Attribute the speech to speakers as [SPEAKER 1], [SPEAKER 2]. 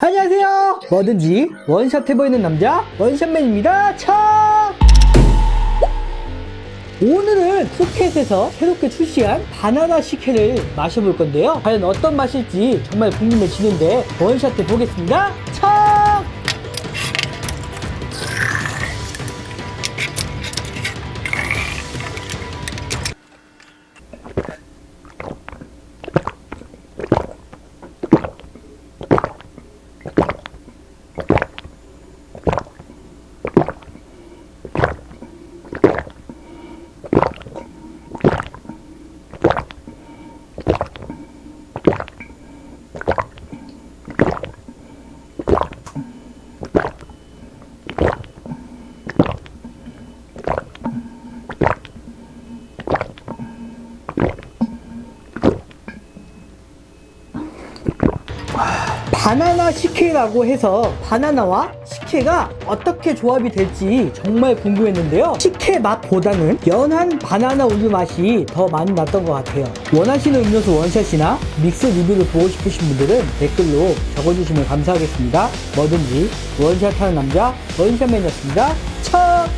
[SPEAKER 1] 안녕하세요. 뭐든지 원샷 해보이는 남자 원샷맨입니다. 차! 오늘은 푸켓에서 새롭게 출시한 바나나 식혜를 마셔볼 건데요. 과연 어떤 맛일지 정말 궁금해지는데 원샷 해보겠습니다. 차 바나나 식혜라고 해서 바나나와 식혜가 어떻게 조합이 될지 정말 궁금했는데요. 식혜 맛보다는 연한 바나나 우유 맛이 더 많이 났던 것 같아요. 원하시는 음료수 원샷이나 믹스 리뷰를 보고 싶으신 분들은 댓글로 적어주시면 감사하겠습니다. 뭐든지 원샷하는 남자 원샷맨이었습니다. 차